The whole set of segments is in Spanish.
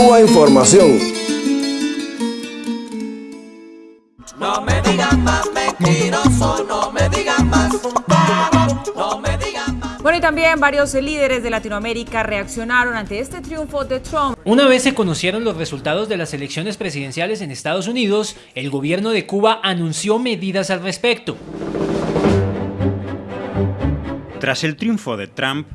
Cuba Información. No me digan más mentiroso, no me digan más. No me digan más. Bueno, y también varios líderes de Latinoamérica reaccionaron ante este triunfo de Trump. Una vez se conocieron los resultados de las elecciones presidenciales en Estados Unidos, el gobierno de Cuba anunció medidas al respecto. Tras el triunfo de Trump,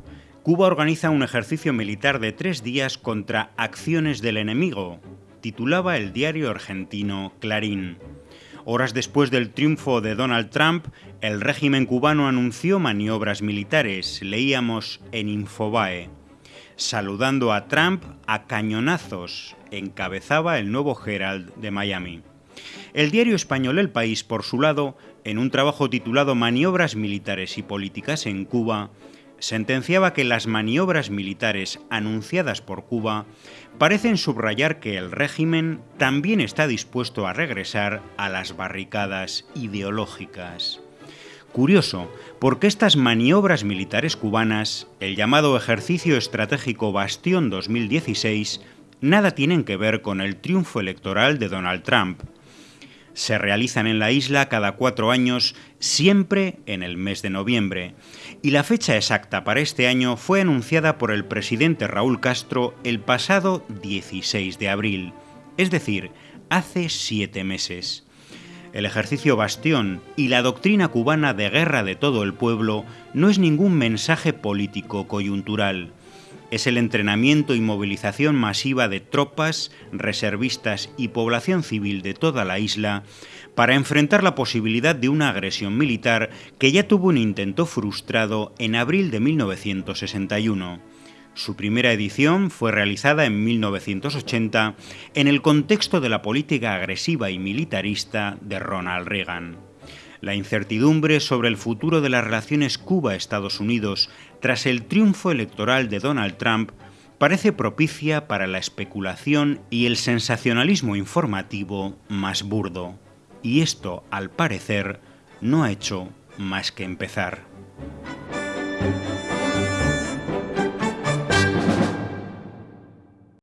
Cuba organiza un ejercicio militar de tres días contra acciones del enemigo, titulaba el diario argentino Clarín. Horas después del triunfo de Donald Trump, el régimen cubano anunció maniobras militares, leíamos en Infobae. Saludando a Trump a cañonazos, encabezaba el nuevo Herald de Miami. El diario español El País, por su lado, en un trabajo titulado Maniobras militares y políticas en Cuba, sentenciaba que las maniobras militares anunciadas por Cuba parecen subrayar que el régimen también está dispuesto a regresar a las barricadas ideológicas. Curioso, porque estas maniobras militares cubanas, el llamado Ejercicio Estratégico Bastión 2016, nada tienen que ver con el triunfo electoral de Donald Trump. Se realizan en la isla cada cuatro años, siempre en el mes de noviembre, y la fecha exacta para este año fue anunciada por el presidente Raúl Castro el pasado 16 de abril, es decir, hace siete meses. El ejercicio Bastión y la doctrina cubana de guerra de todo el pueblo no es ningún mensaje político coyuntural. Es el entrenamiento y movilización masiva de tropas, reservistas y población civil de toda la isla para enfrentar la posibilidad de una agresión militar que ya tuvo un intento frustrado en abril de 1961. Su primera edición fue realizada en 1980 en el contexto de la política agresiva y militarista de Ronald Reagan. La incertidumbre sobre el futuro de las relaciones Cuba-Estados Unidos tras el triunfo electoral de Donald Trump parece propicia para la especulación y el sensacionalismo informativo más burdo y esto, al parecer, no ha hecho más que empezar.